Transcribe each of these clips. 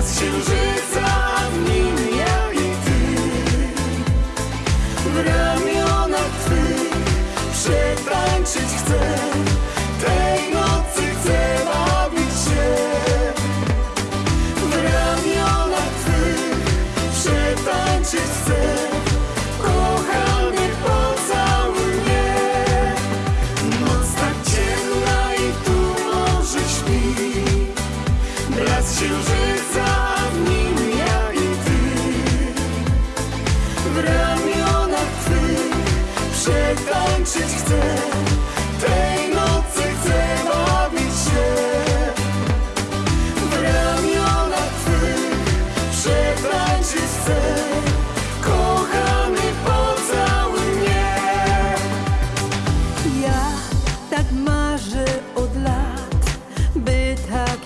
as children.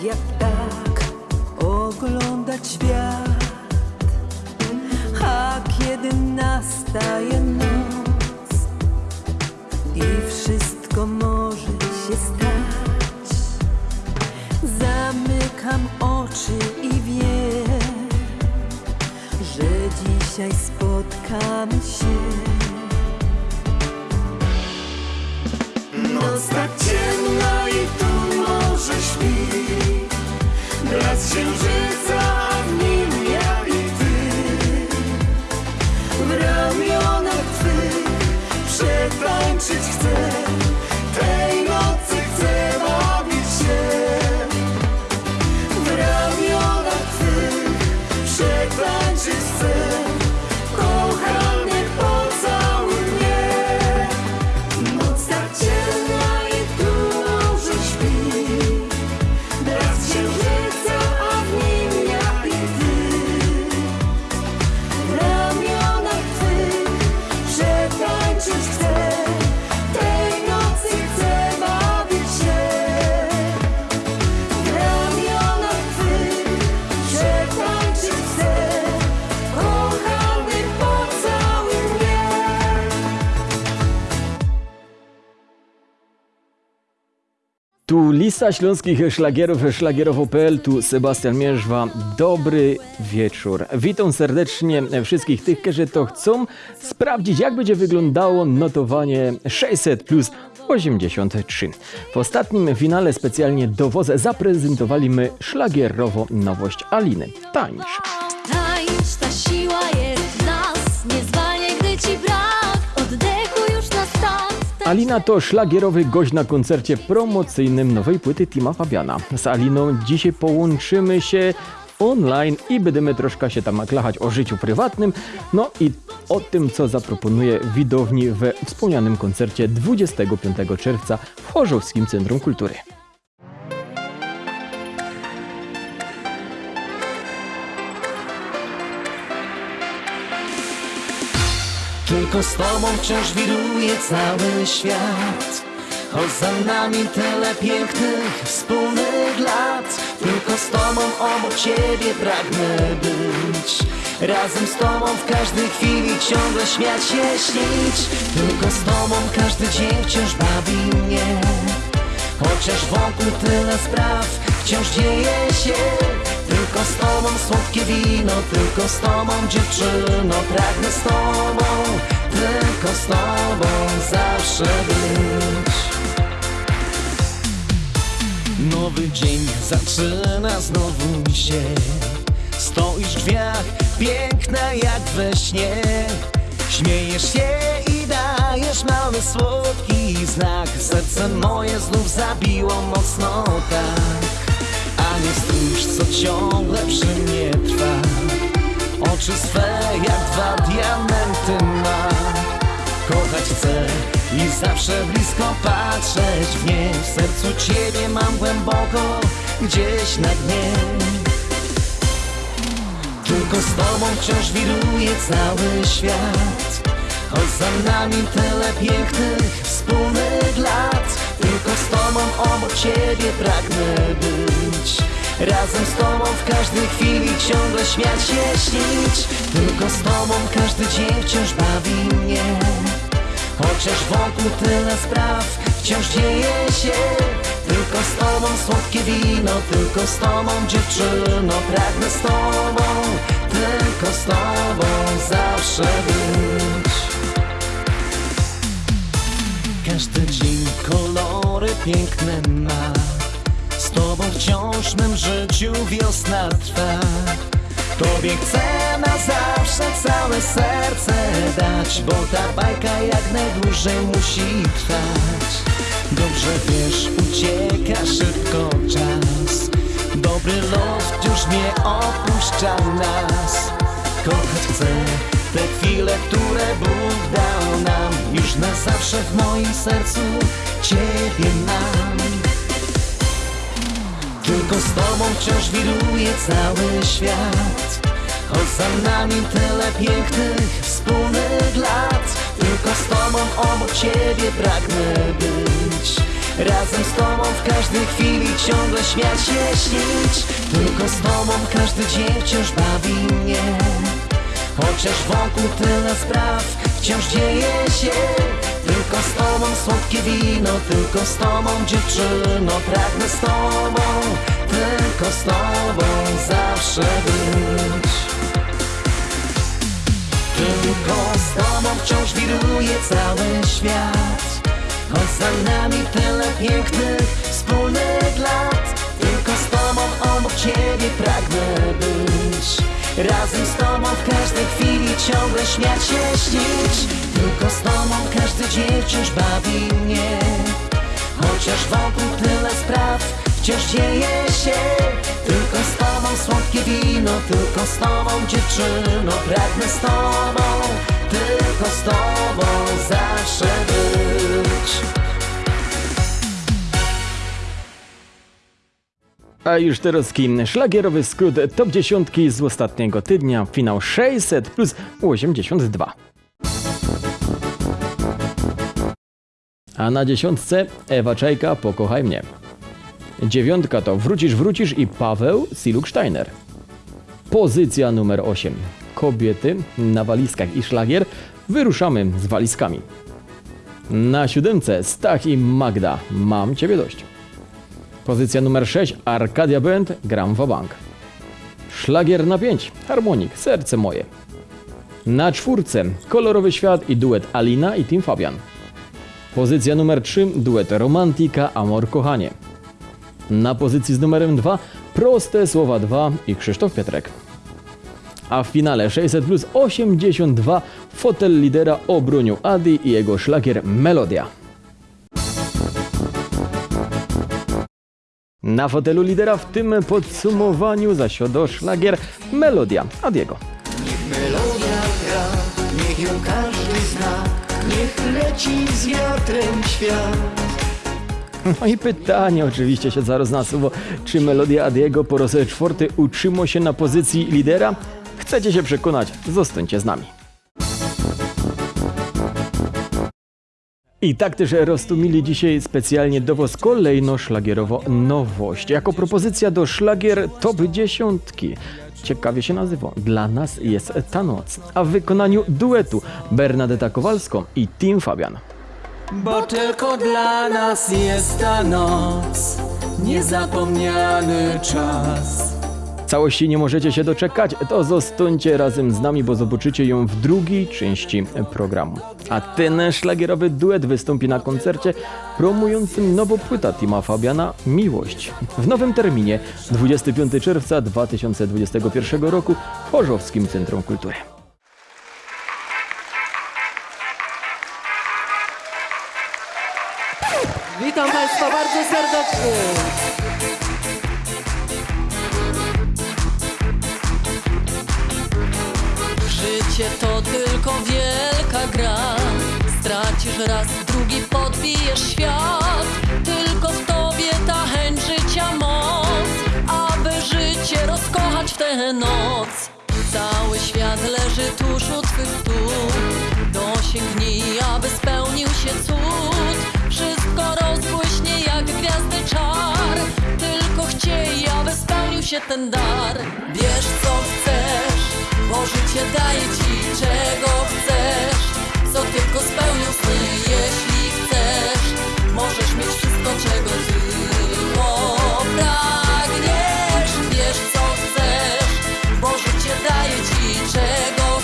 Jak tak oglądać świat. A kiedy nastaje lista śląskich szlagierów, szlagierowo.pl, tu Sebastian Mierzwa. Dobry wieczór. Witam serdecznie wszystkich tych, którzy to chcą sprawdzić, jak będzie wyglądało notowanie 600 plus 83. W ostatnim finale specjalnie do WOZ zaprezentowaliśmy szlagierowo nowość Aliny. Tańcz, Alina to szlagierowy gość na koncercie promocyjnym nowej płyty Tima Fabiana. Z Aliną dzisiaj połączymy się online i będziemy troszkę się tam klachać o życiu prywatnym, no i o tym, co zaproponuje widowni we wspomnianym koncercie 25 czerwca w Chorzowskim Centrum Kultury. Tylko z tobą wciąż wiruje cały świat. Choć za nami tyle pięknych wspólnych lat. Tylko z tobą obok ciebie pragnę być. Razem z tobą w każdej chwili ciągle śmiać się, śnić. Tylko z tobą każdy dzień wciąż bawi mnie. Chociaż wokół tyle spraw wciąż dzieje się Tylko z tobą słodkie wino, tylko z tobą dziewczyno Pragnę z tobą, tylko z tobą zawsze być. Nowy dzień zaczyna znowu się. Stoisz w drzwiach, piękna jak we śnie. Śmiejesz się i dajesz mały słodki znak. Serce moje znów zabiło mocno tak A nie stróż, co ciągle przy mnie trwa. Oczy swe jak dwa diamenty ma. Kochać chcę i zawsze blisko patrzeć w nie. W sercu ciebie mam głęboko, gdzieś na dnie. Tylko z tobą wciąż wiruje cały świat. Choć za nami tyle pięknych wspólnych lat Tylko z tobą obok ciebie pragnę być. Razem z tobą w każdej chwili ciągle śmiać się, śnić. Tylko z tobą każdy dzień wciąż bawi mnie. Chociaż wokół tyle spraw wciąż dzieje się. Tylko z tobą słodkie wino, tylko z tobą dziewczyno. Pragnę z tobą, tylko z tobą zawsze być. Każdy dzień piękne ma. Z tobą wciąż mym życiu wiosna trwa. Tobie chcę na zawsze całe serce dać Bo ta bajka jak najdłużej musi trwać. Dobrze wiesz, ucieka szybko czas. Dobry los już nie opuszcza nas. Kochać chcę te chwile, które Bóg dał nam. Już na zawsze w moim sercu Ciebie mam. Tylko z Tobą wciąż wiruje cały świat. Choć za nami tyle pięknych wspólnych lat. Tylko z Tobą obok Ciebie pragnę być. Razem z Tobą w każdej chwili ciągle śmiać się śnić. Tylko z Tobą każdy dzień wciąż bawi mnie. Chociaż wokół tyle spraw wciąż dzieje się z Tobą słodkie wino, tylko z Tobą dziewczyno Pragnę z Tobą, tylko z Tobą zawsze być. Tylko z Tobą wciąż wiruje cały świat Choć za nami tyle pięknych wspólnych lat. Tylko z Tobą obok Ciebie pragnę być. Razem z Tobą w każdej chwili ciągle śmiać się śnić Tylko z Tobą każdy dzień wciąż bawi mnie. Chociaż wokół tyle spraw wciąż dzieje się. Tylko z Tobą słodkie wino, tylko z Tobą dziewczyno. Pragnę z Tobą, tylko z Tobą zawsze być. A już teraz szlagierowy skrót top 10 z ostatniego tygodnia, finał 600 plus 82. A na dziesiątce Ewa Czajka Pokochaj mnie. Dziewiątka to Wrócisz, wrócisz i Paweł Siluk Steiner. Pozycja numer 8. Kobiety na walizkach i szlagier. Wyruszamy z walizkami. Na siódemce Stach i Magda. Mam ciebie dość. Pozycja numer 6. Arkadia Band. Gram w bank. Szlagier na 5. Harmonik. Serce moje. Na czwórce Kolorowy świat i duet Alina i Tim Fabian. Pozycja numer 3. Duet Romantika Amor Kochanie. Na pozycji z numerem 2 Proste Słowa 2 i Krzysztof Pietrek. A w finale 600 plus 82 fotel lidera obronił Adi i jego szlagier Melodia. Na fotelu lidera w tym podsumowaniu zasiadł szlagier Melodia Adiego. Melodia gra, niech ją każdy zna Niech leci z wiatrem świat No i pytanie oczywiście się zaraz nasuwa, czy melodia Adiego po raz czwarty utrzyma się na pozycji lidera? Chcecie się przekonać? Zostańcie z nami. I tak też roztumili dzisiaj specjalnie do Was kolejno szlagierowo nowość. Jako propozycja do szlagier top dziesiątki. Ciekawie się nazywa. Dla nas jest ta noc. A w wykonaniu duetu Bernadetta Kowalską i Tim Fabian. Bo tylko dla nas jest ta noc, niezapomniany czas. Całości nie możecie się doczekać, to zostańcie razem z nami, bo zobaczycie ją w drugiej części programu. A ten szlagierowy duet wystąpi na koncercie promującym nową płytę Tima Fabiana Miłość. W nowym terminie 25 czerwca 2021 roku w Chorzowskim Centrum Kultury. Raz, drugi podbijesz świat. Tylko w tobie ta chęć życia moc. Aby życie rozkochać w tę noc. Cały świat leży tuż u twych stóp. Dosięgnij, aby spełnił się cud. Wszystko rozbłyśnie jak gwiazdy czar. Tylko chciej, aby spełnił się ten dar. Wiesz co chcesz bo życie daje ci czego chcesz. Co tylko jeśli chcesz, możesz mieć wszystko, czego tylko Wiesz, co daje ci, czego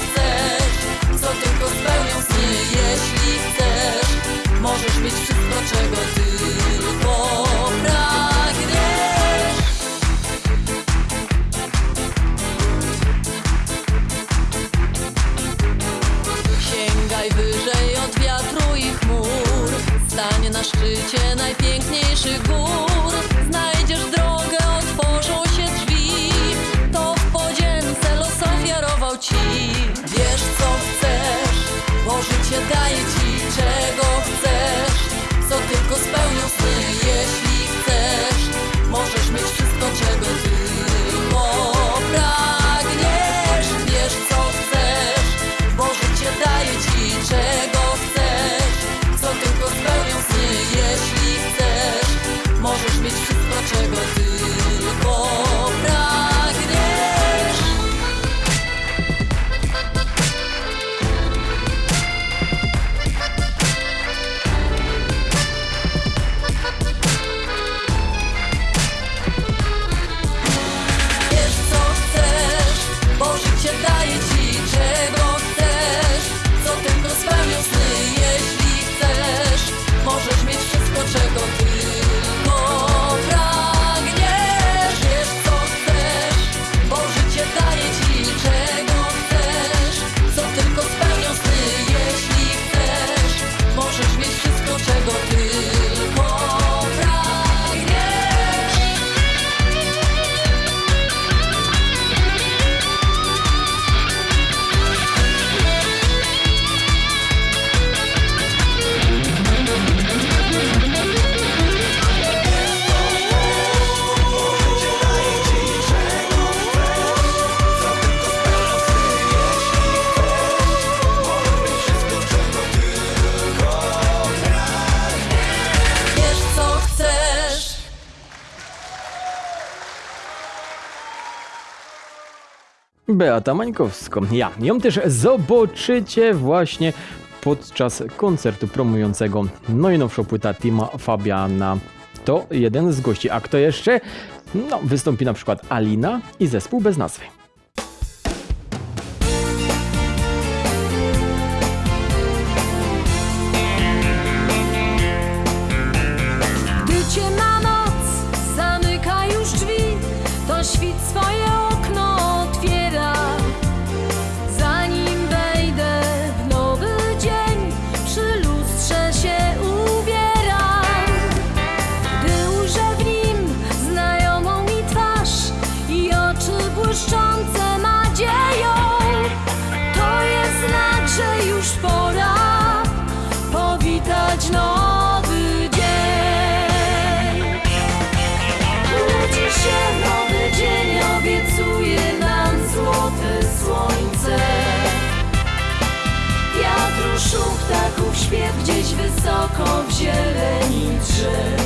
Co tylko jeśli Możesz mieć wszystko, czego Sięgaj wyżej na szczycie najpiękniejszych gór. Znajdziesz drogę, otworzą się drzwi. To w podzięce los ofiarował ci. Wiesz co chcesz, bo życie daje ci czego chcesz. Co tylko spełnisz Beata Mańkowską. Ja ją też zobaczycie właśnie podczas koncertu promującego najnowszą płytę Tima Fabiana. To jeden z gości. A kto jeszcze? No, wystąpi na przykład Alina i zespół bez nazwy. Że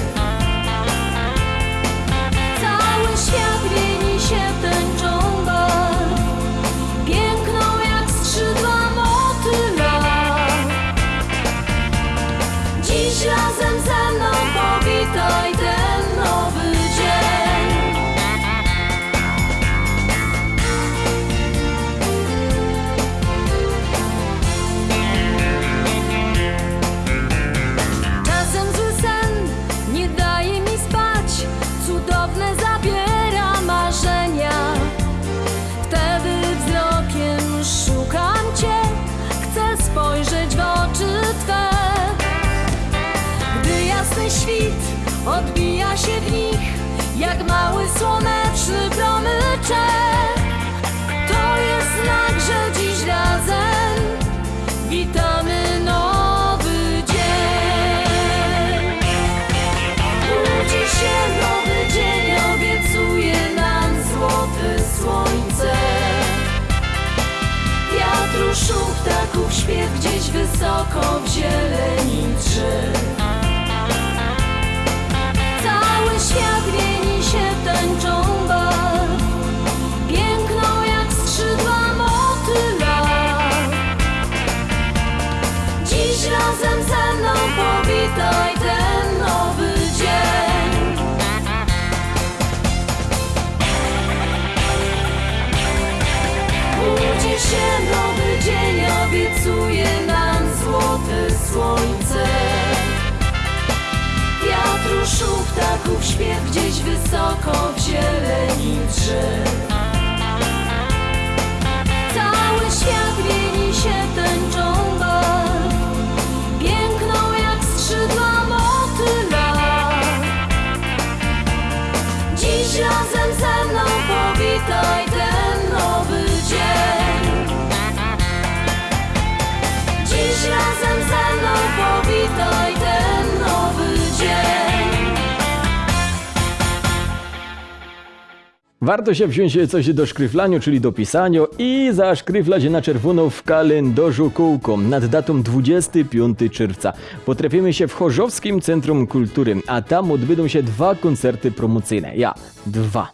wysoko w zieleni drzew. Warto się wziąć coś do szkryflaniu, czyli do pisania i zaszkryflać na czerwono w kalendarzu kółką nad datą 25 czerwca. Potrafimy się w Chorzowskim Centrum Kultury, a tam odbędą się dwa koncerty promocyjne. Ja, dwa.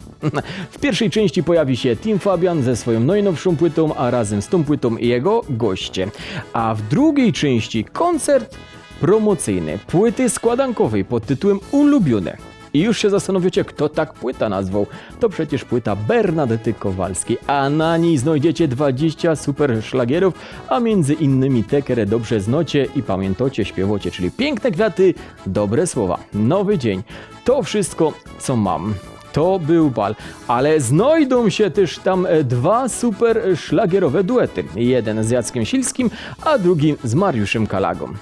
W pierwszej części pojawi się Tim Fabian ze swoją najnowszą płytą, a razem z tą płytą jego goście. A w drugiej części koncert promocyjny płyty składankowej pod tytułem Ulubione. I już się zastanowicie, kto tak płyta nazwał. To przecież płyta Bernadety Kowalskiej, a na niej znajdziecie 20 super szlagierów, a między innymi te, dobrze znocie i pamiętacie, śpiewacie, czyli piękne kwiaty, dobre słowa, nowy dzień. To wszystko, co mam. To był bal, ale znajdą się też tam e, dwa super szlagierowe duety. Jeden z Jackiem Silskim, a drugi z Mariuszem Kalagą.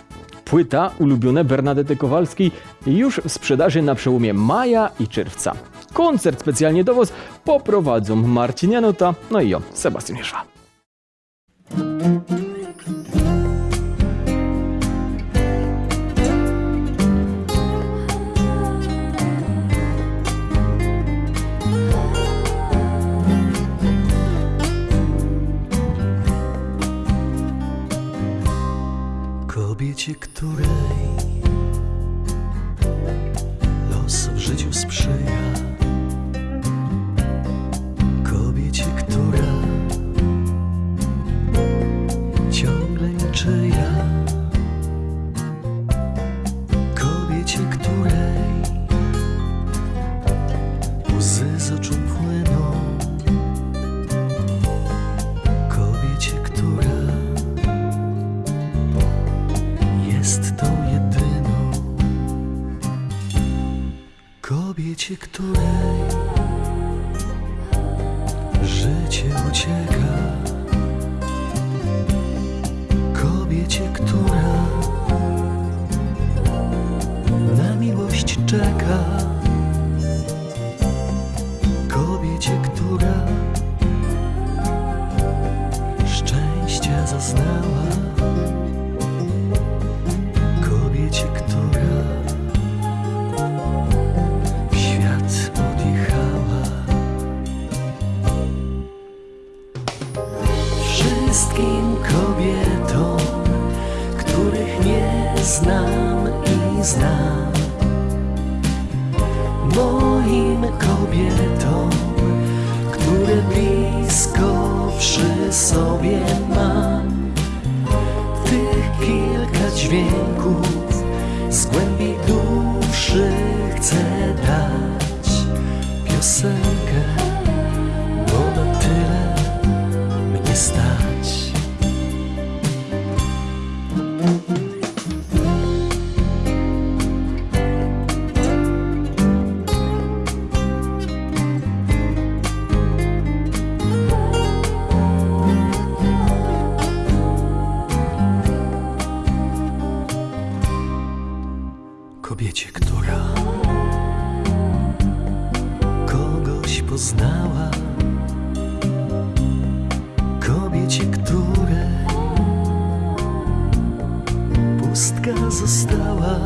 Płyta ulubione Bernadety Kowalskiej już w sprzedaży na przełomie maja i czerwca. Koncert specjalnie do Was poprowadzą Marcin Janota, no i ja, Sebastian Jerzwa. Kobiecie, której życie ucieka, kobiecie, która na miłość czeka, kobiecie, która szczęścia zaznała znam i znam, moim kobietom, które blisko przy sobie mam. Tych kilka dźwięków z głębi duszy chcę dać. Piosenkę, poznała, kobiecie, której pustka została,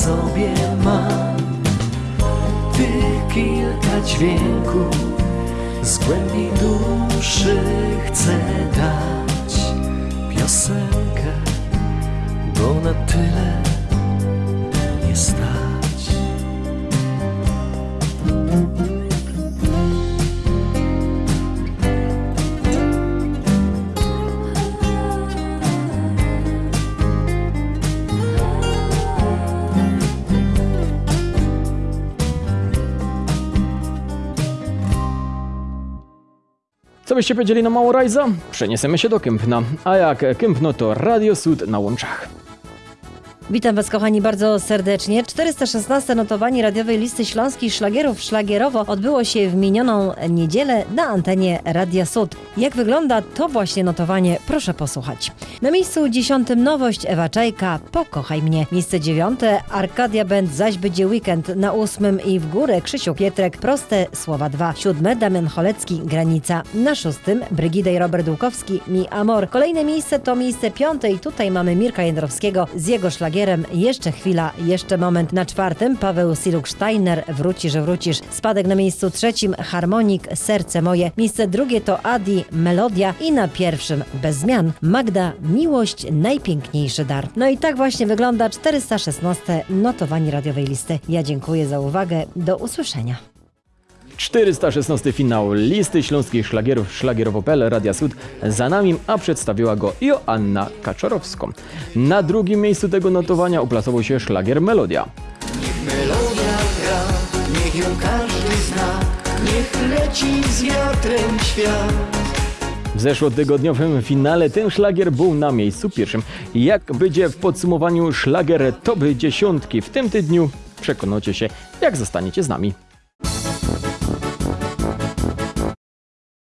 sobie mam, tych kilka dźwięków z głębi duszy chcę dać. Piosenkę, bo na tyle byście powiedzieli na Małorajza? Przeniesiemy się do Kępna. A jak Kępno to Radio Sud na łączach. Witam Was, kochani, bardzo serdecznie. 416 notowanie radiowej listy śląskich szlagierów szlagierowo odbyło się w minioną niedzielę na antenie Radia Sud. Jak wygląda to właśnie notowanie, proszę posłuchać. Na miejscu dziesiątym nowość Ewa Czajka, Pokochaj mnie. Miejsce dziewiąte Arkadia Band, zaś będzie weekend. Na ósmym i w górę Krzysiu Pietrek, proste słowa dwa. Siódme Damian Cholecki, Granica. Na szóstym Brygida i Robert Dłukowski, Mi Amor. Kolejne miejsce to miejsce piąte i tutaj mamy Mirka Jędrowskiego z jego szlagierem Jeszcze chwila, jeszcze moment. Na czwartym Paweł Siluk-Steiner, Wróci, że wrócisz. Spadek na miejscu trzecim Harmonik, Serce moje. Miejsce drugie to Adi, Melodia i na pierwszym bez zmian Magda, Miłość, najpiękniejszy dar. No i tak właśnie wygląda 416 notowanie radiowej listy. Ja dziękuję za uwagę. Do usłyszenia. 416 finał listy śląskich szlagierów szlagierowo.pl Radia Sud za nami, a przedstawiła go Joanna Kaczorowską. Na drugim miejscu tego notowania uplasował się szlagier Melodia. Melodia gra, niech ją każdy zna Niech leci z wiatrem świat W zeszłotygodniowym finale ten szlagier był na miejscu pierwszym. Jak będzie w podsumowaniu szlagier top dziesiątki w tym tygodniu, przekonacie się, jak zostaniecie z nami.